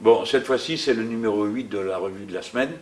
Bon, cette fois-ci, c'est le numéro 8 de la revue de la semaine.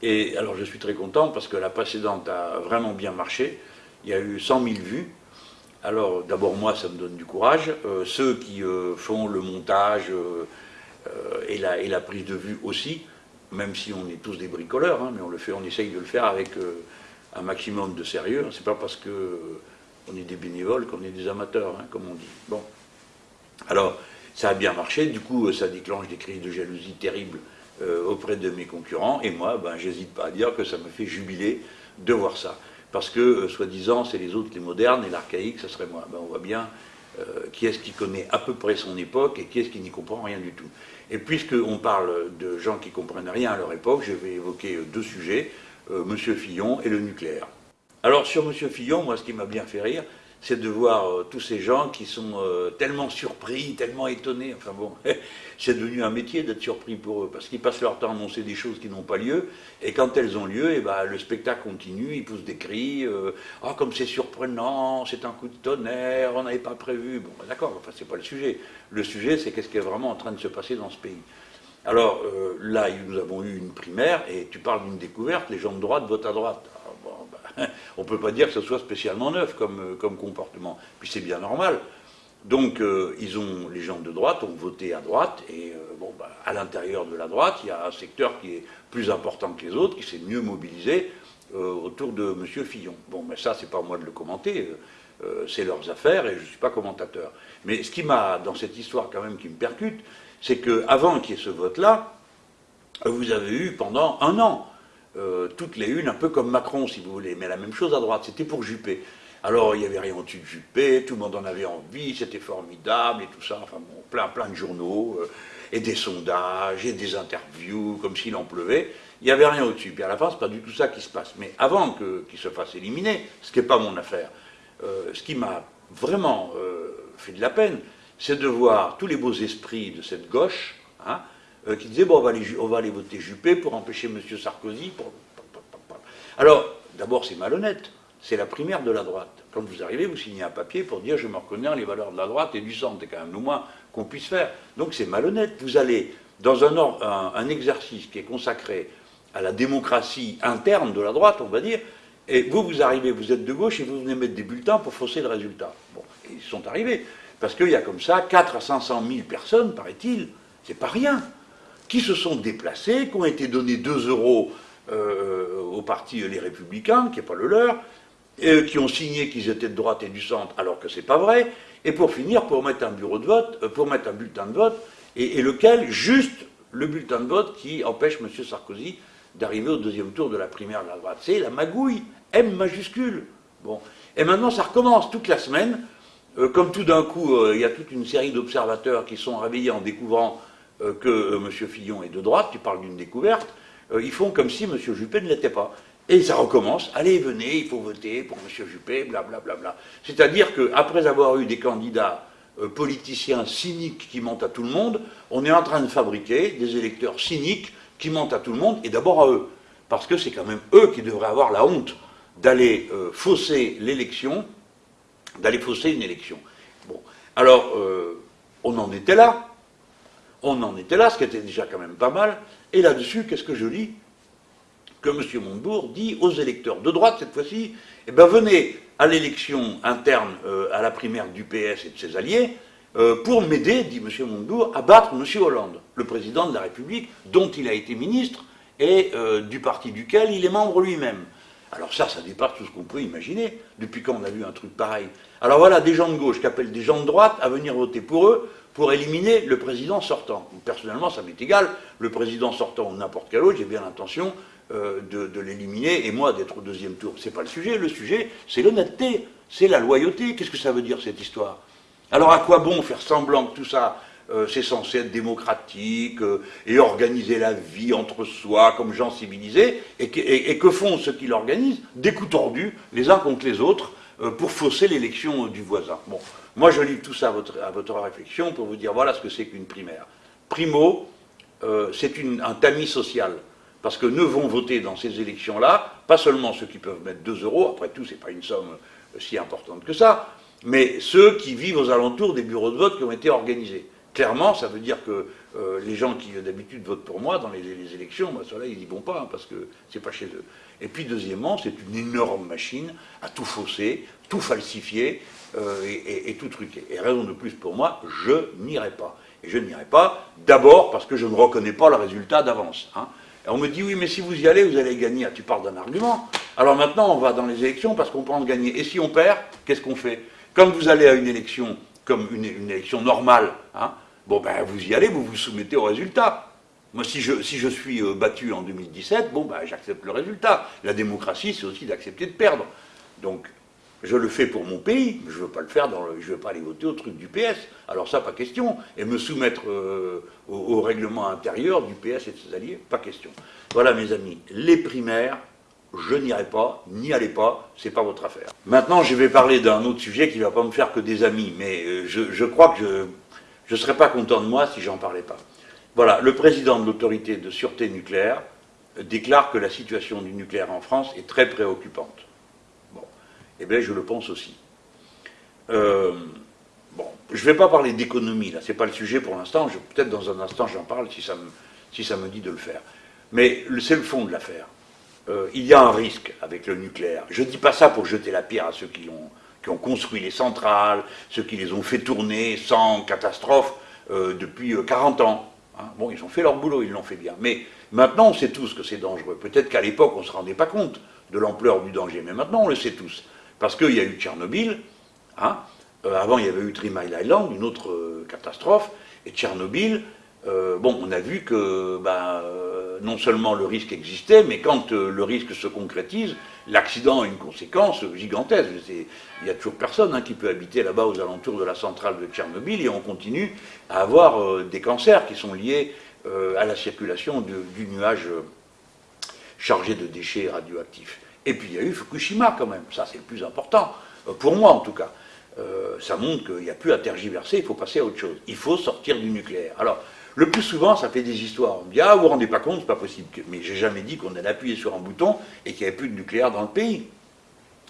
Et alors, je suis très content parce que la précédente a vraiment bien marché. Il y a eu 100 000 vues. Alors, d'abord, moi, ça me donne du courage. Euh, ceux qui euh, font le montage euh, et, la, prise de vue aussi, même si on est tous des bricoleurs, hein, mais on le fait, on essaye de le faire avec un maximum de sérieux. C'est pas parce que on est des bénévoles qu'on est des amateurs, hein, comme on dit. Bon. Alors, ça a bien marché, du coup, ça déclenche des crises de jalousie terribles euh, auprès de mes concurrents, et moi, ben, j'hésite pas à dire que ça me fait jubiler de voir ça. Parce que, euh, soi-disant, c'est les autres les modernes, et l'archaïque, ça serait moi. Ben, on voit bien euh, qui est-ce qui connaît à peu près son époque, et qui est-ce qui n'y comprend rien du tout. Et puisqu'on parle de gens qui comprennent rien à leur époque, je vais évoquer deux sujets, Monsieur Fillon et le nucléaire. Alors, sur Monsieur Fillon, moi, ce qui m'a bien fait rire, c'est de voir euh, tous ces gens qui sont euh, tellement surpris, tellement étonnés. Enfin bon, c'est devenu un métier d'être surpris pour eux, parce qu'ils passent leur temps à annoncer des choses qui n'ont pas lieu, et quand elles ont lieu, et eh ben, le spectacle continue, ils poussent des cris, euh, ah comme c'est surprenant, c'est un coup de tonnerre, on n'avait pas prévu. Bon, ben, d'accord, enfin c'est pas le sujet. Le sujet, c'est qu'est-ce qui est vraiment en train de se passer dans ce pays. Alors là, nous avons eu une primaire, et tu parles d'une découverte, les gens de droite votent à droite. on ne peut pas dire que ce soit spécialement neuf comme, euh, comportement. Puis c'est bien normal. Donc, euh, ils ont, les gens de droite ont voté à droite, et euh, bah, à l'intérieur de la droite, il y a un secteur qui est plus important que les autres, qui s'est mieux mobilisé autour de M. Fillon. Bon, mais ça, c'est pas moi de le commenter, c'est leurs affaires, et je ne suis pas commentateur. Mais ce qui m'a, dans cette histoire quand même, qui me percute, c'est qu'avant qu'il y ait ce vote-là, vous avez eu pendant un an euh, toutes les unes, un peu comme Macron, si vous voulez, mais la même chose à droite, c'était pour Juppé. Alors, il n'y avait rien au-dessus de Juppé, tout le monde en avait envie, c'était formidable et tout ça, enfin bon, plein, plein de journaux, euh, et des sondages, et des interviews, comme s'il en pleuvait. Il n'y avait rien au-dessus. Puis à la fin, c'est pas du tout ça qui se passe. Mais avant qu'il se fasse éliminer, ce qui n'est pas mon affaire, euh, ce qui m'a vraiment fait de la peine, c'est de voir tous les beaux esprits de cette gauche, hein, euh, qui disait bon, on va, aller, on va aller voter Juppé pour empêcher M. Sarkozy. Alors, d'abord, c'est malhonnête. C'est la primaire de la droite. Quand vous arrivez, vous signez un papier pour dire je me reconnais dans les valeurs de la droite et du centre. C'est quand même le moins qu'on puisse faire. Donc c'est malhonnête. Vous allez dans un, un, un, exercice qui est consacré à la démocratie interne de la droite, on va dire, et vous, vous arrivez, vous êtes de gauche et vous venez mettre des bulletins pour fausser le résultat. Bon, ils sont arrivés. Parce qu'il y a comme ça 4 à 500 000 personnes, paraît-il, c'est pas rien qui se sont déplacés, qui ont été donnés 2 euros euh, au parti Les Républicains, qui n'est pas le leur, et qui ont signé qu'ils étaient de droite et du centre, alors que c'est pas vrai, et pour finir, pour mettre un bureau de vote, euh, pour mettre un bulletin de vote, et, lequel, juste le bulletin de vote qui empêche M. Sarkozy d'arriver au deuxième tour de la primaire de la droite. C'est la magouille, M majuscule. Bon. Et maintenant, ça recommence toute la semaine, euh, comme tout d'un coup, il y a toute une série d'observateurs qui sont réveillés en découvrant euh, que euh, M. Fillon est de droite, tu parles d'une découverte, euh, ils font comme si M. Juppé ne l'était pas. Et ça recommence, allez, venez, il faut voter pour M. Juppé, blablabla. Bla, bla. C'est-à-dire qu'après avoir eu des candidats politiciens cyniques qui mentent à tout le monde, on est en train de fabriquer des électeurs cyniques qui mentent à tout le monde, et d'abord à eux. Parce que c'est quand même eux qui devraient avoir la honte d'aller fausser l'élection, d'aller fausser une élection. Bon, alors, on en était là, on en était là, ce qui était déjà quand même pas mal. Et là-dessus, qu'est-ce que je lis Que M. Montebourg dit aux électeurs de droite, cette fois-ci, eh bien venez à l'élection interne euh, à la primaire du PS et de ses alliés, euh, pour m'aider, dit M. Montebourg, à battre M. Hollande, le président de la République, dont il a été ministre, et euh, du parti duquel il est membre lui-même. Alors ça, ça dépasse tout ce qu'on peut imaginer, depuis quand on a vu un truc pareil. Alors voilà, des gens de gauche qui appellent des gens de droite à venir voter pour eux, pour éliminer le président sortant. Personnellement, ça m'est égal, le président sortant ou n'importe quel autre, j'ai bien l'intention euh, de, l'éliminer, et moi d'être au deuxième tour. C'est pas le sujet, le sujet, c'est l'honnêteté, c'est la loyauté. Qu'est-ce que ça veut dire cette histoire? Alors à quoi bon faire semblant que tout ça, euh, c'est censé être démocratique euh, et organiser la vie entre soi comme gens civilisés, et que, font ceux qui l'organisent? Des coups tordus, les uns contre les autres, pour fausser l'élection du voisin. Moi, je lis tout ça à votre, réflexion pour vous dire voilà ce que c'est qu'une primaire. Primo, euh, c'est un tamis social. Parce que ne vont voter dans ces élections-là, pas seulement ceux qui peuvent mettre 2 euros, après tout, ce n'est pas une somme euh, si importante que ça, mais ceux qui vivent aux alentours des bureaux de vote qui ont été organisés. clairement, ça veut dire que euh, les gens qui d'habitude votent pour moi dans les, élections, ceux-là, ils n'y vont pas, hein, parce que c'est pas chez eux. Et puis deuxièmement, c'est une énorme machine à tout fausser, tout falsifier euh, et, tout truquer. Et raison de plus pour moi, je n'irai pas. Et je n'irai pas d'abord parce que je ne reconnais pas le résultat d'avance. Hein. on me dit, oui, mais si vous y allez, vous allez gagner. Ah, tu parles d'un argument. Alors maintenant, on va dans les élections parce qu'on pense gagner. Et si on perd, qu'est-ce qu'on fait? Comme vous allez à une élection, comme une, élection normale, hein, bon ben vous y allez, vous vous soumettez au résultat. Moi, si je, si je suis euh, battu en 2017, bon ben j'accepte le résultat. La démocratie, c'est aussi d'accepter de perdre. Donc, je le fais pour mon pays, mais je ne veux pas le faire je veux pas aller voter au truc du PS. Alors ça, pas question. Et me soumettre euh, au, au, règlement intérieur du PS et de ses alliés, pas question. Voilà, mes amis, les primaires, je n'irai pas, n'y allez pas, c'est pas votre affaire. Maintenant, je vais parler d'un autre sujet qui ne va pas me faire que des amis, mais euh, je, crois que je ne serais pas content de moi si j'en parlais pas. Voilà, le président de l'autorité de sûreté nucléaire déclare que la situation du nucléaire en France est très préoccupante. Eh bien, je le pense aussi. Euh, bon, je ne vais pas parler d'économie, là, c'est pas le sujet pour l'instant, peut-être dans un instant j'en parle si ça, me, dit de le faire. Mais c'est le fond de l'affaire. Euh, il y a un risque avec le nucléaire. Je ne dis pas ça pour jeter la pierre à ceux qui ont, construit les centrales, ceux qui les ont fait tourner sans catastrophe euh, depuis 40 euh, ans. Hein. Bon, ils ont fait leur boulot, ils l'ont fait bien. Mais maintenant, on sait tous que c'est dangereux. Peut-être qu'à l'époque, on ne se rendait pas compte de l'ampleur du danger, mais maintenant, on le sait tous. Parce qu'il y a eu Tchernobyl, hein. avant, il y avait eu Three Island, une autre catastrophe, et Tchernobyl, bon, on a vu que ben, non seulement le risque existait, mais quand euh, le risque se concrétise, l'accident a une conséquence gigantesque. Il n'y a toujours personne hein, qui peut habiter là-bas aux alentours de la centrale de Tchernobyl et on continue à avoir euh, des cancers qui sont liés euh, à la circulation du nuage chargé de déchets radioactifs. Et puis il y a eu Fukushima quand même, ça c'est le plus important, pour moi en tout cas. ça montre qu'il n'y a plus à tergiverser, il faut passer à autre chose. Il faut sortir du nucléaire. Alors, le plus souvent, ça fait des histoires. On me dit Ah, vous vous rendez pas compte, c'est pas possible. Mais j'ai jamais dit qu'on allait appuyer sur un bouton et qu'il n'y avait plus de nucléaire dans le pays.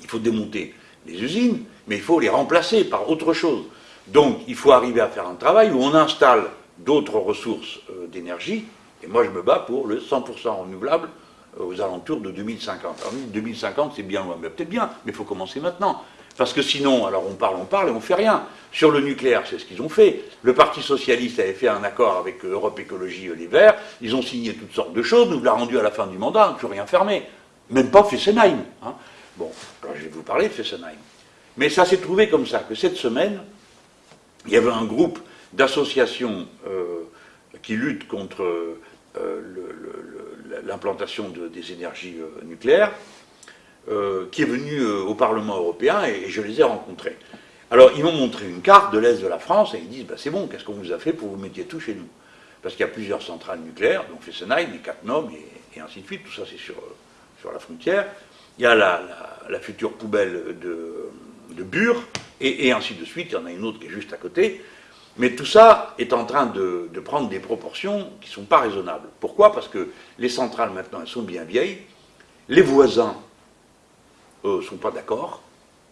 Il faut démonter les usines, mais il faut les remplacer par autre chose. Donc, il faut arriver à faire un travail où on installe d'autres ressources euh, d'énergie. Et moi, je me bats pour le 100% renouvelable euh, aux alentours de 2050. Alors, 2050, c'est bien loin, mais peut-être bien, mais il faut commencer maintenant. Parce que sinon, alors on parle, on parle et on fait rien. Sur le nucléaire, c'est ce qu'ils ont fait. Le Parti Socialiste avait fait un accord avec Europe Écologie Les Verts, ils ont signé toutes sortes de choses, nous l'a rendu à la fin du mandat, toujours rien fermé. Même pas Fessenheim. Hein. Bon, alors je vais vous parler de Fessenheim. Mais ça s'est trouvé comme ça, que cette semaine, il y avait un groupe d'associations euh, qui luttent contre euh, l'implantation des énergies euh, nucléaires, euh, qui est venu euh, au Parlement européen et, je les ai rencontrés. Alors, ils m'ont montré une carte de l'Est de la France et ils disent bah, c'est bon, qu'est-ce qu'on vous a fait pour vous mettiez tout chez nous? Parce qu'il y a plusieurs centrales nucléaires, donc Fessenheim, et Katnum et, ainsi de suite, tout ça c'est sur, sur la frontière. Il y a la, la, future poubelle de, de Bure, et, ainsi de suite, il y en a une autre qui est juste à côté. Mais tout ça est en train de, prendre des proportions qui ne sont pas raisonnables. Pourquoi? Parce que les centrales maintenant, elles sont bien vieilles. Les voisins ne sont pas d'accord.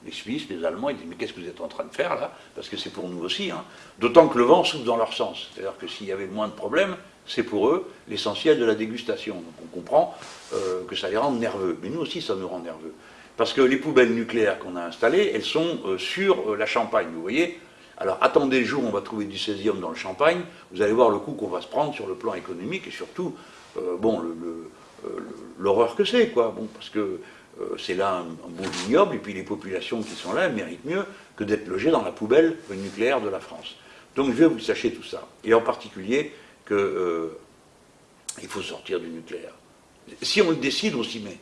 Les Suisses, les Allemands, ils disent Mais qu'est-ce que vous êtes en train de faire là? Parce que c'est pour nous aussi. Hein. D'autant que le vent souffle dans leur sens. C'est-à-dire que s'il y avait moins de problèmes, c'est pour eux l'essentiel de la dégustation. Donc on comprend euh, que ça les rend nerveux. Mais nous aussi, ça nous rend nerveux. Parce que les poubelles nucléaires qu'on a installées, elles sont euh, sur euh, la Champagne, vous voyez alors attendez le jour où on va trouver du césium dans le champagne, vous allez voir le coup qu'on va se prendre sur le plan économique et surtout, bon, l'horreur que c'est, quoi. Bon, parce que euh, c'est là un, bon ignoble, et puis les populations qui sont là méritent mieux que d'être logées dans la poubelle nucléaire de la France. Donc je veux que vous sachiez tout ça, et en particulier qu'il euh, faut sortir du nucléaire. Si on le décide, on s'y met.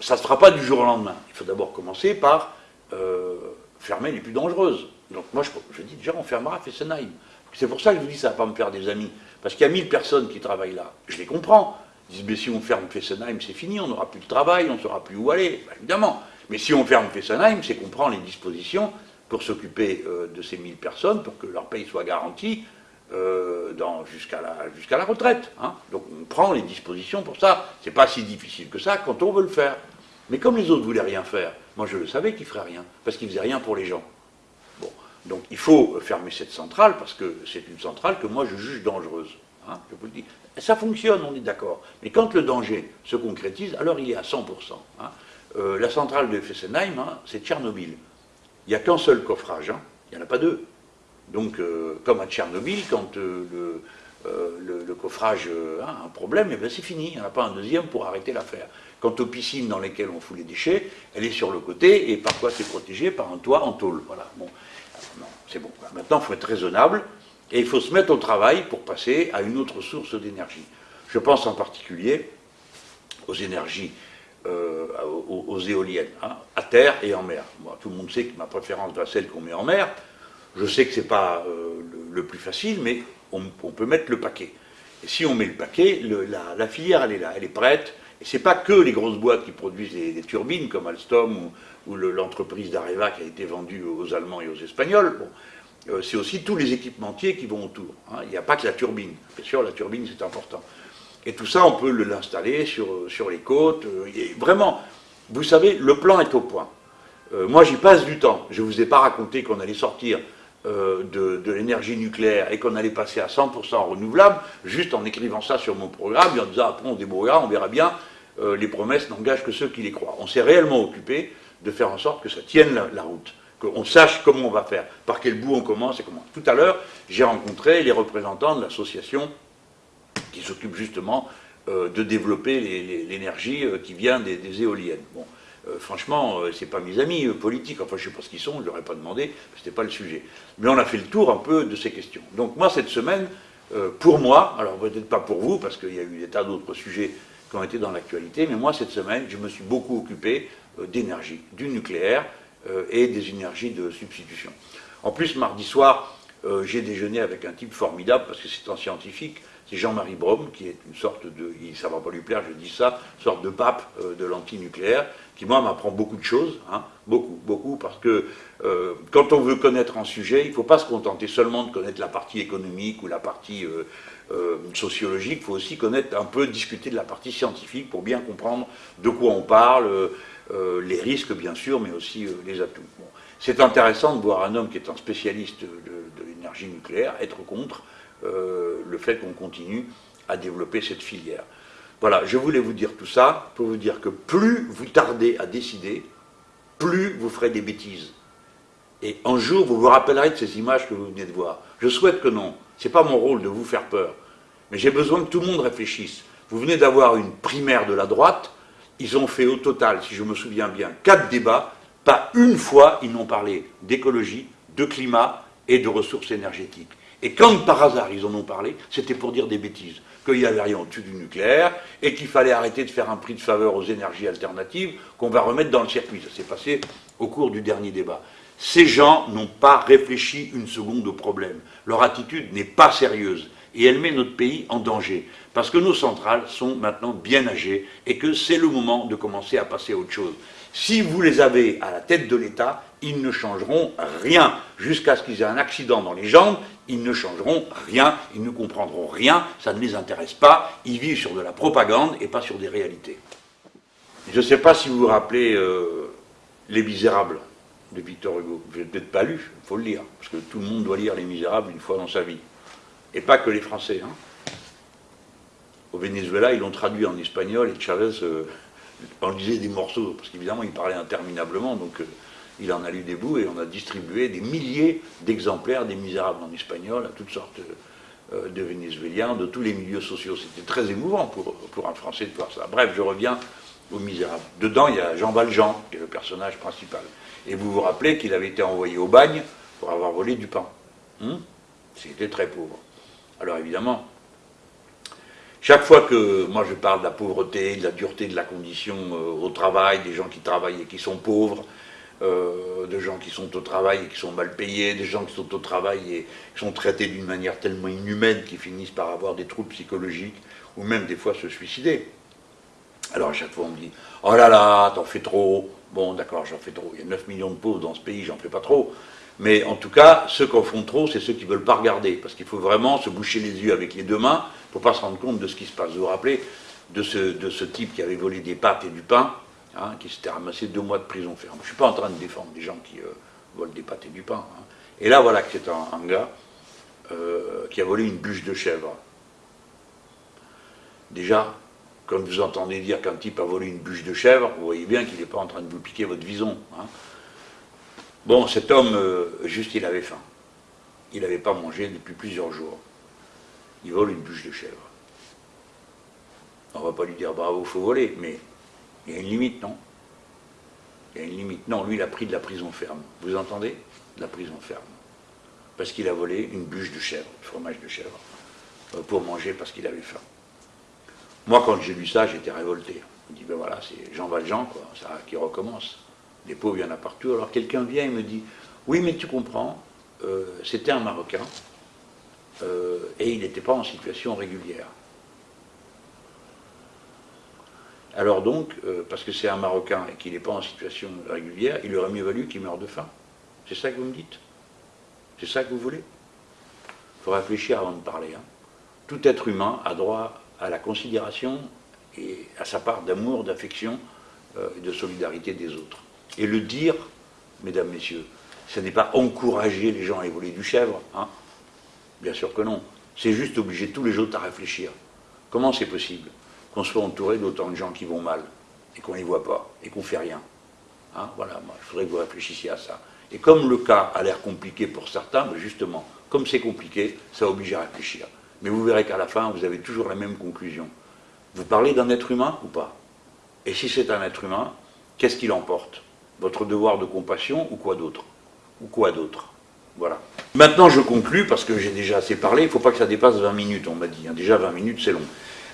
Ça ne se fera pas du jour au lendemain. Il faut d'abord commencer par euh, fermer les plus dangereuses. Donc moi, je, dis déjà, on fermera Fessenheim. C'est pour ça que je vous dis, ça ne va pas me faire des amis. Parce qu'il y a 1000 personnes qui travaillent là. Je les comprends. Ils disent, mais si on ferme Fessenheim, c'est fini, on n'aura plus de travail, on ne saura plus où aller, bah, évidemment. Mais si on ferme Fessenheim, c'est qu'on prend les dispositions pour s'occuper euh, de ces 1000 personnes, pour que leur paye soit garantie euh, jusqu'à la, la, retraite. Hein. Donc on prend les dispositions pour ça. C'est pas si difficile que ça quand on veut le faire. Mais comme les autres voulaient rien faire, moi je le savais qu'ils feraient rien, parce qu'ils faisaient rien pour les gens. Donc il faut fermer cette centrale parce que c'est une centrale que moi je juge dangereuse. Hein, je vous le dis. Ça fonctionne, on est d'accord. Mais quand le danger se concrétise, alors il est à 100%. Hein. Euh, la centrale de Fessenheim, hein, c'est Tchernobyl. Il n'y a qu'un seul coffrage, il n'y en a pas deux. Donc, euh, comme à Tchernobyl, quand euh, le, coffrage a un problème, eh ben, c'est fini. Il n'y en a pas un deuxième pour arrêter l'affaire. Quant aux piscines dans lesquelles on fout les déchets, elle est sur le côté et parfois c'est protégé par un toit en tôle. Voilà. Bon, c'est bon. Maintenant, il faut être raisonnable et il faut se mettre au travail pour passer à une autre source d'énergie. Je pense en particulier aux énergies, euh, aux, éoliennes, hein, à terre et en mer. tout le monde sait que ma préférence va celle qu'on met en mer. Je sais que ce n'est pas euh, le, plus facile, mais on, peut mettre le paquet. Et si on met le paquet, la, filière, elle est là, elle est prête. Et ce n'est pas que les grosses boîtes qui produisent des, turbines, comme Alstom ou, l'entreprise d'Areva qui a été vendue aux Allemands et aux Espagnols. Euh, c'est aussi tous les équipementiers qui vont autour. Hein. Il n'y a pas que la turbine. Bien sûr, la turbine, c'est important. Et tout ça, on peut l'installer sur, sur les côtes. Euh, vraiment, vous savez, le plan est au point. Euh, moi, j'y passe du temps. Je ne vous ai pas raconté qu'on allait sortir de, l'énergie nucléaire et qu'on allait passer à 100% renouvelable, juste en écrivant ça sur mon programme et en disant après on débrouillera, on verra bien, les promesses n'engagent que ceux qui les croient. On s'est réellement occupé de faire en sorte que ça tienne la route qu'on sache comment on va faire, par quel bout on commence et comment. Tout à l'heure, j'ai rencontré les représentants de l'association qui s'occupe justement euh, de développer l'énergie euh, qui vient des, éoliennes. Bon, euh, franchement, ce n'est pas mes amis politiques, enfin je sais pas ce qu'ils sont, je leur ai pas demandé, ce n'était pas le sujet. Mais on a fait le tour un peu de ces questions. Donc moi, cette semaine, pour moi, alors peut-être pas pour vous, parce qu'il y a eu des tas d'autres sujets qui ont été dans l'actualité, mais moi, cette semaine, je me suis beaucoup occupé d'énergie, du nucléaire, euh, et des énergies de substitution. En plus, mardi soir, euh, j'ai déjeuné avec un type formidable, parce que c'est un scientifique, c'est Jean-Marie Brom, qui est une sorte de, ça va pas lui plaire, je dis ça, sorte de pape euh, de l'antinucléaire, qui moi m'apprend beaucoup de choses, hein, beaucoup, beaucoup, parce que quand on veut connaître un sujet, il ne faut pas se contenter seulement de connaître la partie économique ou la partie sociologique, il faut aussi connaître un peu, discuter de la partie scientifique pour bien comprendre de quoi on parle, euh, les risques bien sûr, mais aussi euh, les atouts. C'est intéressant de voir un homme qui est un spécialiste de, l'énergie nucléaire être contre euh, le fait qu'on continue à développer cette filière. Voilà, je voulais vous dire tout ça pour vous dire que plus vous tardez à décider, plus vous ferez des bêtises. Et un jour, vous vous rappellerez de ces images que vous venez de voir. Je souhaite que non. Ce n'est pas mon rôle de vous faire peur. Mais j'ai besoin que tout le monde réfléchisse. Vous venez d'avoir une primaire de la droite, ils ont fait au total, si je me souviens bien, quatre débats. Pas une fois, ils n'ont parlé d'écologie, de climat et de ressources énergétiques. Et quand par hasard ils en ont parlé, c'était pour dire des bêtises, qu'il n'y avait rien au-dessus du nucléaire et qu'il fallait arrêter de faire un prix de faveur aux énergies alternatives qu'on va remettre dans le circuit. Ça s'est passé au cours du dernier débat. Ces gens n'ont pas réfléchi une seconde au problème. Leur attitude n'est pas sérieuse et elle met notre pays en danger. Parce que nos centrales sont maintenant bien âgées et que c'est le moment de commencer à passer à autre chose. Si vous les avez à la tête de l'État, ils ne changeront rien. Jusqu'à ce qu'ils aient un accident dans les jambes, ils ne changeront rien, ils ne comprendront rien, ça ne les intéresse pas, ils vivent sur de la propagande et pas sur des réalités. Je ne sais pas si vous vous rappelez euh, Les Misérables de Victor Hugo. Vous n'avez peut-être pas lu, il faut le lire, parce que tout le monde doit lire Les Misérables une fois dans sa vie et pas que les Français. Hein. Au Venezuela, ils l'ont traduit en espagnol et Chavez euh, en lisait des morceaux, parce qu'évidemment, il parlait interminablement, donc euh, il en a lu des bouts et on a distribué des milliers d'exemplaires des Misérables en espagnol à toutes sortes euh, de Vénézuéliens, de tous les milieux sociaux. C'était très émouvant pour, pour un Français de voir ça. Bref, je reviens aux Misérables. Dedans, il y a Jean Valjean, qui est le personnage principal. Et vous vous rappelez qu'il avait été envoyé au bagne pour avoir volé du pain. Hum C'était très pauvre. Alors évidemment, chaque fois que moi je parle de la pauvreté, de la dureté de la condition euh, au travail, des gens qui travaillent et qui sont pauvres, euh, de gens qui sont au travail et qui sont mal payés, des gens qui sont au travail et qui sont traités d'une manière tellement inhumaine qu'ils finissent par avoir des troubles psychologiques ou même des fois se suicider. Alors à chaque fois on me dit « Oh là là, t'en fais trop !» Bon d'accord, j'en fais trop. Il y a 9 millions de pauvres dans ce pays, j'en fais pas trop. Mais en tout cas, ceux qui en font trop, c'est ceux qui ne veulent pas regarder. Parce qu'il faut vraiment se boucher les yeux avec les deux mains pour ne pas se rendre compte de ce qui se passe. Vous vous rappelez de ce, type qui avait volé des pâtes et du pain, hein, qui s'était ramassé deux mois de prison ferme. Je ne suis pas en train de défendre des gens qui euh, volent des pâtes et du pain. Hein. Et là, voilà que c'est un, gars euh, qui a volé une bûche de chèvre. Déjà, quand vous entendez dire qu'un type a volé une bûche de chèvre, vous voyez bien qu'il n'est pas en train de vous piquer votre vison. Hein. Bon, cet homme, euh, juste, il avait faim. Il n'avait pas mangé depuis plusieurs jours. Il vole une bûche de chèvre. On ne va pas lui dire bravo, faut voler, mais il y a une limite, non? Il y a une limite. Non, lui, il a pris de la prison ferme. Vous entendez? De la prison ferme. Parce qu'il a volé une bûche de chèvre, fromage de chèvre, euh, pour manger parce qu'il avait faim. Moi, quand j'ai lu ça, j'étais révolté. Je me dis, ben voilà, c'est Jean Valjean, quoi, ça qui recommence. Les pauvres, il y en a partout. Alors quelqu'un vient et me dit, oui, mais tu comprends, euh, c'était un Marocain, euh, et il n'était pas en situation régulière. Alors donc, euh, parce que c'est un Marocain et qu'il n'est pas en situation régulière, il aurait mieux valu qu'il meure de faim. C'est ça que vous me dites? C'est ça que vous voulez? Il faut réfléchir avant de parler. Hein. Tout être humain a droit à la considération et à sa part d'amour, d'affection euh, et de solidarité des autres. Et le dire, mesdames, messieurs, ce n'est pas encourager les gens à évoluer du chèvre, hein Bien sûr que non. C'est juste obliger tous les autres à réfléchir. Comment c'est possible qu'on soit entouré d'autant de gens qui vont mal et qu'on les voit pas et qu'on ne fait rien hein Voilà, moi, je voudrais que vous réfléchissiez à ça. Et comme le cas a l'air compliqué pour certains, ben justement, comme c'est compliqué, ça oblige à réfléchir. Mais vous verrez qu'à la fin, vous avez toujours la même conclusion. Vous parlez d'un être humain ou pas? Et si c'est un être humain, qu'est-ce qu'il emporte? Votre devoir de compassion ou quoi d'autre? Ou quoi d'autre? Voilà. Maintenant, je conclus, parce que j'ai déjà assez parlé, il ne faut pas que ça dépasse 20 minutes, on m'a dit. Hein. Déjà, 20 minutes, c'est long.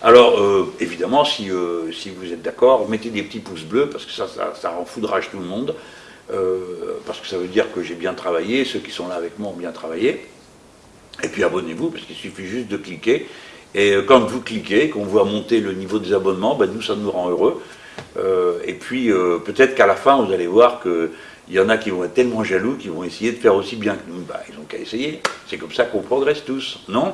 Alors, euh, évidemment, si, euh, si, vous êtes d'accord, mettez des petits pouces bleus, parce que ça, ça, rend foudrage tout le monde, euh, parce que ça veut dire que j'ai bien travaillé, ceux qui sont là avec moi ont bien travaillé. Et puis abonnez-vous, parce qu'il suffit juste de cliquer. Et quand vous cliquez, qu'on voit monter le niveau des abonnements, ben nous, ça nous rend heureux. et puis, peut-être qu'à la fin, vous allez voir que il y en a qui vont être tellement jaloux qu'ils vont essayer de faire aussi bien que nous. Bah, ils ont qu'à essayer. C'est comme ça qu'on progresse tous, non?